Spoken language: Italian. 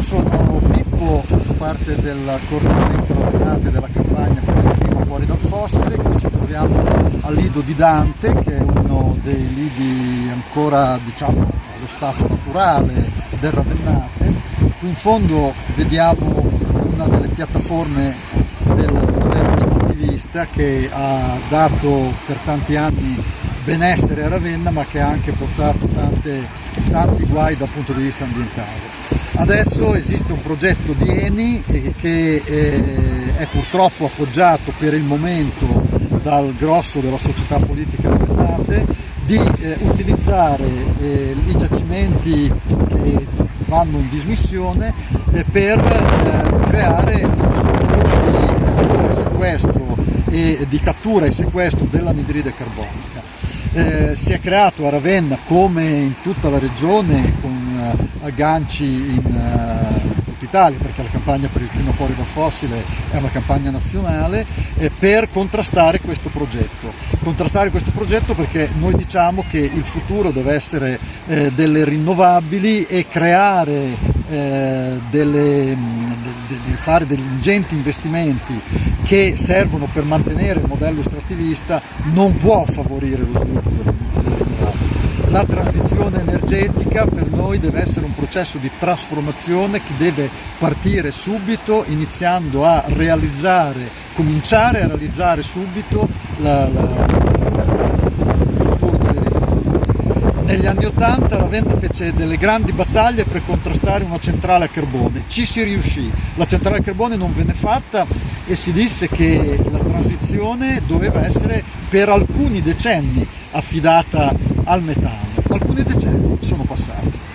io sono Pippo, faccio parte del coordinamento Ravenate della campagna per il clima fuori dal fossile, qui ci troviamo al lido di Dante che è uno dei lidi ancora diciamo allo stato naturale del Ravennate. Qui in fondo vediamo una delle piattaforme del modello estrattivista che ha dato per tanti anni benessere a Ravenna ma che ha anche portato tante, tanti guai dal punto di vista ambientale. Adesso esiste un progetto di Eni eh, che eh, è purtroppo appoggiato per il momento dal grosso della società politica ravennate di eh, utilizzare i giacimenti che vanno in dismissione per creare una struttura di sequestro e di cattura e sequestro dell'anidride carbonica eh, si è creato a Ravenna come in tutta la regione con uh, agganci in uh, tutta Italia perché la campagna per il clima fuori dal fossile è una campagna nazionale eh, per contrastare questo progetto. Contrastare questo progetto perché noi diciamo che il futuro deve essere eh, delle rinnovabili e creare eh, delle, de, de fare degli ingenti investimenti che servono per mantenere il modello estrattivista non può favorire lo sviluppo delle rinnovabili. La transizione energetica per noi deve essere un processo di trasformazione che deve partire subito iniziando a realizzare, cominciare a realizzare subito la, la negli anni Ottanta Ravenna fece delle grandi battaglie per contrastare una centrale a carbone, ci si riuscì, la centrale a carbone non venne fatta e si disse che la transizione doveva essere per alcuni decenni affidata al metano, alcuni decenni sono passati.